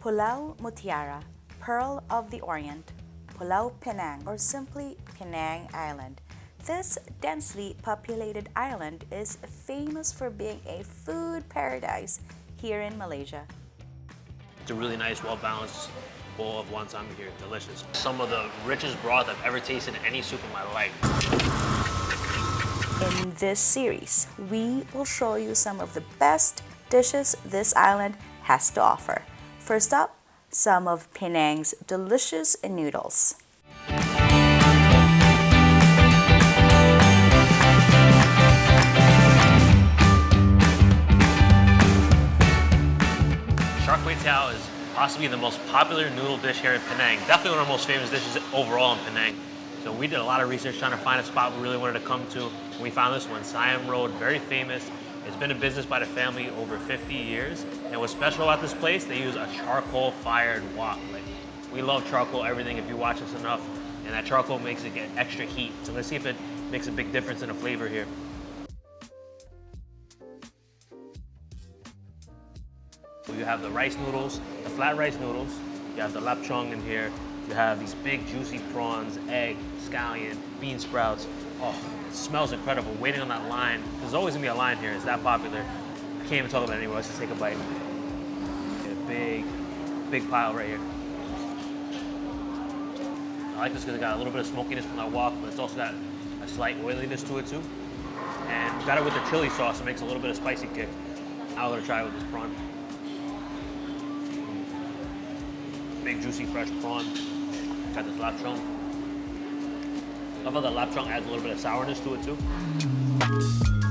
Pulau Mutiara, Pearl of the Orient, Pulau Penang, or simply Penang Island. This densely populated island is famous for being a food paradise here in Malaysia. It's a really nice, well-balanced bowl of wonton here. Delicious. Some of the richest broth I've ever tasted in any soup in my life. In this series, we will show you some of the best dishes this island has to offer. First up, some of Penang's delicious noodles. Char Kway Teow is possibly the most popular noodle dish here in Penang. Definitely one of the most famous dishes overall in Penang. So we did a lot of research trying to find a spot we really wanted to come to. We found this one, Siam Road, very famous. It's been a business by the family over 50 years. And what's special about this place, they use a charcoal fired wok. Like, we love charcoal, everything, if you watch us enough. And that charcoal makes it get extra heat. So let's see if it makes a big difference in the flavor here. You have the rice noodles, the flat rice noodles. You have the lap chong in here. You have these big juicy prawns, egg, scallion, bean sprouts. Oh, it smells incredible. Waiting on that line. There's always gonna be a line here. It's that popular. I can't even talk about it anymore. Let's just take a bite. Big, big pile right here. I like this because it got a little bit of smokiness from that wok, but it's also got a slight oiliness to it too. And got it with the chili sauce. It makes a little bit of spicy kick. We're gonna try it with this prawn. Big juicy fresh prawn. Got this lap chong. Love how the lap chong adds a little bit of sourness to it too.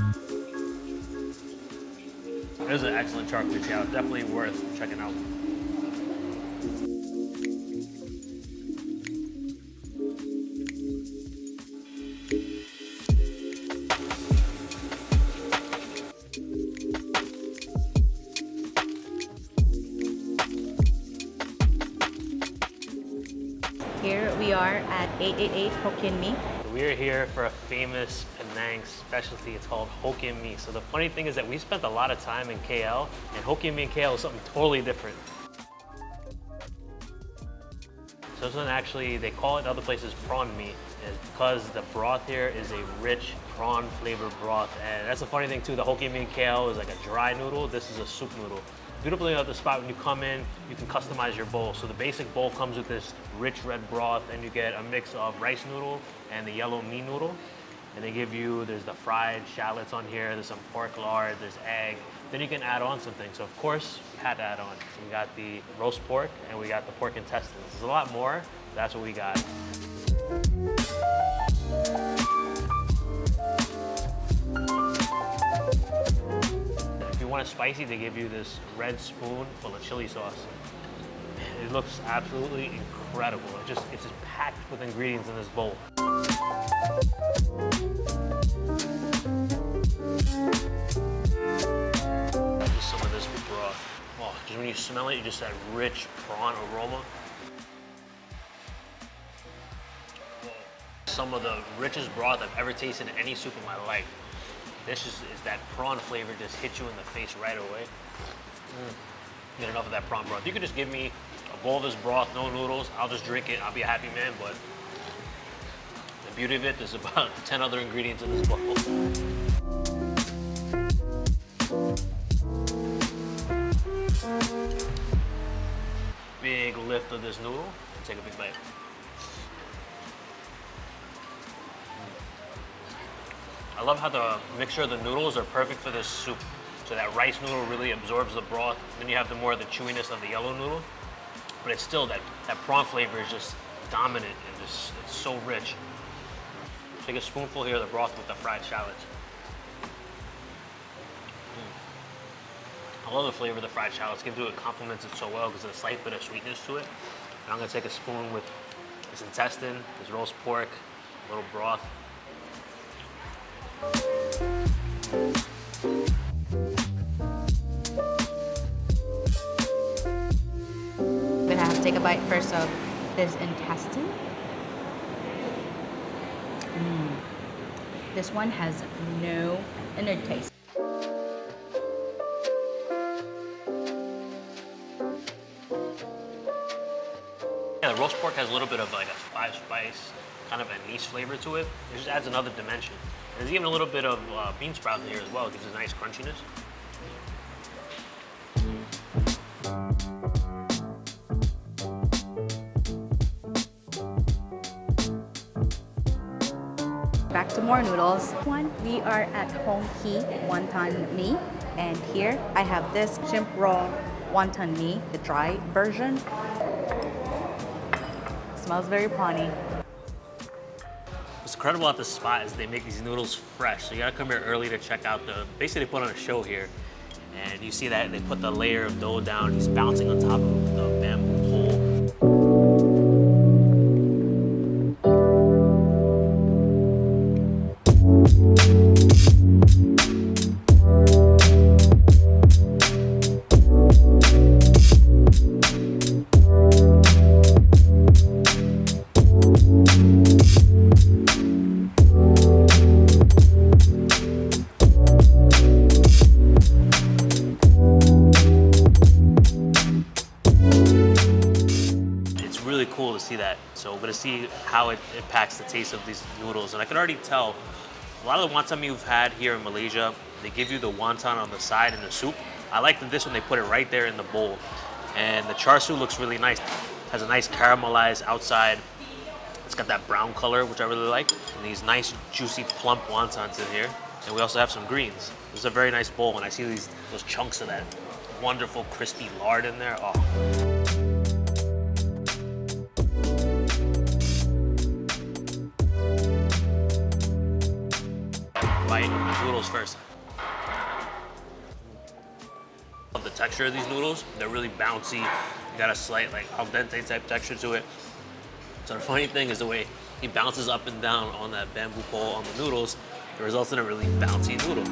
This is an excellent char kway teow. Definitely worth checking out. Here we are at 888 Hokkien Mee. We're here for a famous Penang specialty. It's called Hokkien Mee. So the funny thing is that we spent a lot of time in KL, and Hokkien Mee in KL is something totally different. So this one actually, they call it other places prawn mee, is because the broth here is a rich prawn flavored broth. And that's the funny thing too, the Hokkien Mee KL is like a dry noodle. This is a soup noodle. Beautiful thing about the spot, when you come in, you can customize your bowl. So the basic bowl comes with this rich red broth and you get a mix of rice noodle and the yellow mee noodle. And they give you, there's the fried shallots on here, there's some pork lard, there's egg. Then you can add on some things. So of course, we had to add on. So we got the roast pork and we got the pork intestines. There's a lot more, that's what we got. If you want it spicy, they give you this red spoon full of chili sauce. It looks absolutely incredible. It just, it's just packed with ingredients in this bowl. Some of this broth. Oh, just when you smell it, you just that rich prawn aroma. Some of the richest broth I've ever tasted in any soup in my life. This is, is that prawn flavor just hits you in the face right away. Mm. Get enough of that prawn broth. You could just give me bowl of this broth, no noodles. I'll just drink it. I'll be a happy man. But the beauty of it, there's about 10 other ingredients in this bowl. Big lift of this noodle. Take a big bite. I love how the mixture of the noodles are perfect for this soup. So that rice noodle really absorbs the broth. Then you have the more of the chewiness of the yellow noodle. But it's still, that, that prawn flavor is just dominant and just, it's so rich. Take a spoonful here of the broth with the fried shallots. Mm. I love the flavor of the fried shallots. Give to it complements it so well because there's a slight bit of sweetness to it. And I'm gonna take a spoon with this intestine, this roast pork, a little broth. Take a bite first of this intestine. Mm. This one has no inner taste. Yeah, the roast pork has a little bit of like a five spice, kind of anise flavor to it. It just adds another dimension. There's even a little bit of uh, bean sprout in here as well. It gives a nice crunchiness. Back to more noodles. One, we are at Hong Ki Wonton Mi. And here I have this shrimp roll wonton mi, the dry version. Smells very prawny. What's incredible about this spot is they make these noodles fresh. So you gotta come here early to check out the, basically they put on a show here. And you see that they put the layer of dough down, he's bouncing on top of the Gonna see how it impacts the taste of these noodles. And I can already tell, a lot of the wonton you've had here in Malaysia, they give you the wonton on the side in the soup. I like that this one, they put it right there in the bowl. And the char siu looks really nice. Has a nice caramelized outside. It's got that brown color, which I really like. And these nice, juicy, plump wontons in here. And we also have some greens. This is a very nice bowl. When I see these those chunks of that wonderful, crispy lard in there, oh. Bite noodles first. Love the texture of these noodles. They're really bouncy. Got a slight like al dente type texture to it. So the funny thing is the way he bounces up and down on that bamboo pole on the noodles, it results in a really bouncy noodle.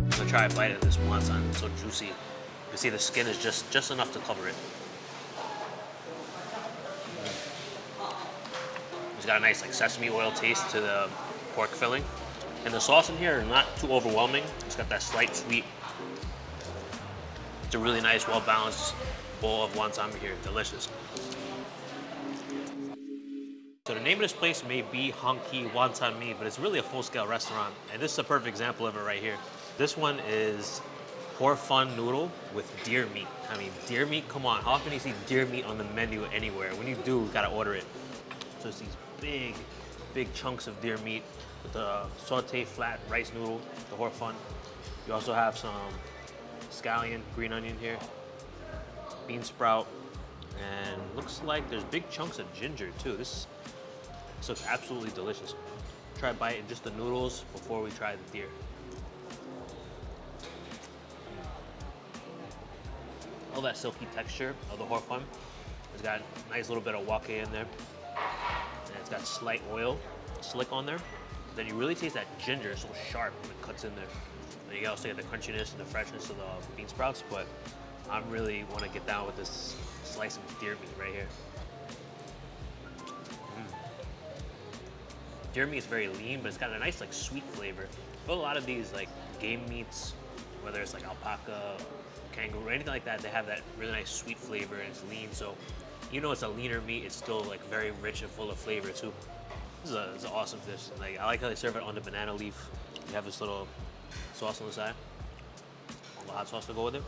I'm gonna try a bite of this wonton. It's so juicy. You can see the skin is just just enough to cover it. Got a nice like sesame oil taste to the pork filling. And the sauce in here is not too overwhelming. It's got that slight sweet. It's a really nice, well-balanced bowl of wonton here. Delicious. So the name of this place may be Hong Ki Wonton Mi, but it's really a full-scale restaurant. And this is a perfect example of it right here. This one is hor fun noodle with deer meat. I mean, deer meat, come on. How often do you see deer meat on the menu anywhere? When you do, you gotta order it. So it's these big, big chunks of deer meat with the saute flat rice noodle, the hor fun. You also have some scallion, green onion here, bean sprout, and looks like there's big chunks of ginger too. This, this looks absolutely delicious. Try bite just the noodles before we try the deer. All that silky texture of the hor fun. It's got a nice little bit of wok in there. Got slight oil slick on there. Then you really taste that ginger, so sharp when it cuts in there. And you also get the crunchiness and the freshness of the bean sprouts, but I really want to get down with this slice of deer meat right here. Mm. Deer meat is very lean, but it's got a nice like sweet flavor. Feel a lot of these like game meats, whether it's like alpaca, kangaroo, anything like that, they have that really nice sweet flavor and it's lean. So even though it's a leaner meat, it's still like very rich and full of flavor too. This is, a, this is an awesome dish. Like I like how they serve it on the banana leaf. You have this little sauce on the side. a hot sauce to go with it.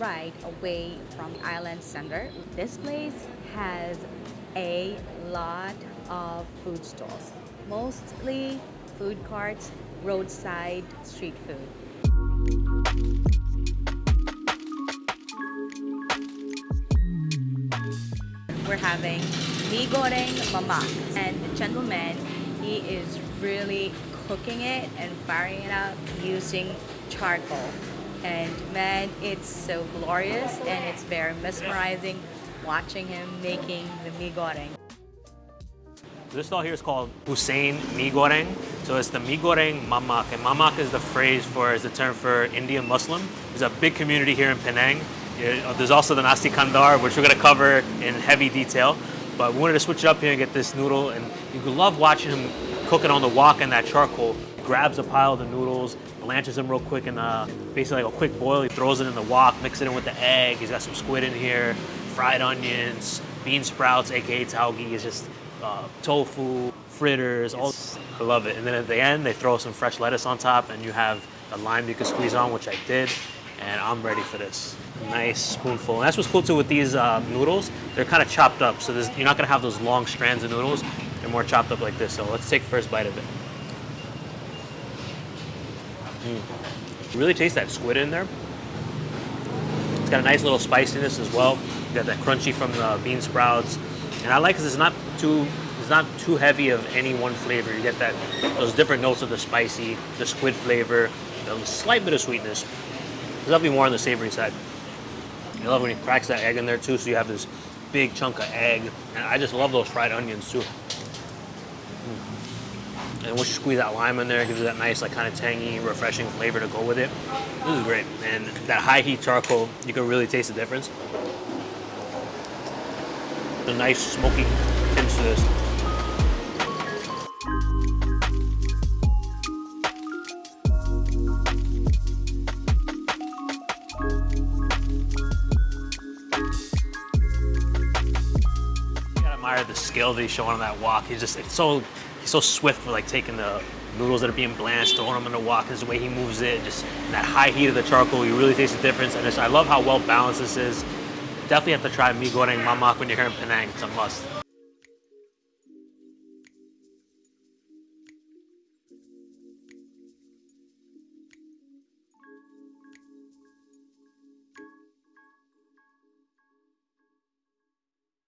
10 minute ride away from island center. This place has a lot of food stalls, mostly food carts, roadside street food. We're having mi goreng mamak, and the gentleman, he is really cooking it and firing it up using charcoal. And man, it's so glorious and it's very mesmerizing watching him making the mi goreng. This stall here is called Hussein Mi Goreng. So it's the Mi Goreng Mamak. And Mamak is the phrase for, is the term for Indian Muslim. There's a big community here in Penang. Uh, there's also the Nasi Kandar, which we're gonna cover in heavy detail. But we wanted to switch it up here and get this noodle. And you could love watching him cooking on the wok and that charcoal. Grabs a pile of the noodles, blanches them real quick in uh, basically like a quick boil. He throws it in the wok, mixes it in with the egg. He's got some squid in here, fried onions, bean sprouts, aka tauge. It's just uh, tofu, fritters, all. I love it. And then at the end, they throw some fresh lettuce on top, and you have a lime you can squeeze on, which I did. And I'm ready for this. Nice spoonful. And that's what's cool too with these uh, noodles. They're kind of chopped up, so you're not gonna have those long strands of noodles. They're more chopped up like this. So let's take first bite of it. Mm. Really taste that squid in there. It's got a nice little spiciness as well. You got that crunchy from the bean sprouts, and I like because it's not too it's not too heavy of any one flavor. You get that those different notes of the spicy, the squid flavor, a slight bit of sweetness. There's definitely more on the savory side. I love when he cracks that egg in there too, so you have this big chunk of egg, and I just love those fried onions too. And you squeeze that lime in there, gives it that nice, like kind of tangy, refreshing flavor to go with it. This is great. And that high heat charcoal, you can really taste the difference. The nice smoky tinge to this. Gotta admire the skill that he's showing on that wok. He's just it's so he's so swift for like taking the noodles that are being blanched, throwing them in the wok. His way he moves it, just that high heat of the charcoal, you really taste the difference. And I love how well balanced this is. Definitely have to try mi goreng mamak when you're here in Penang. It's a must.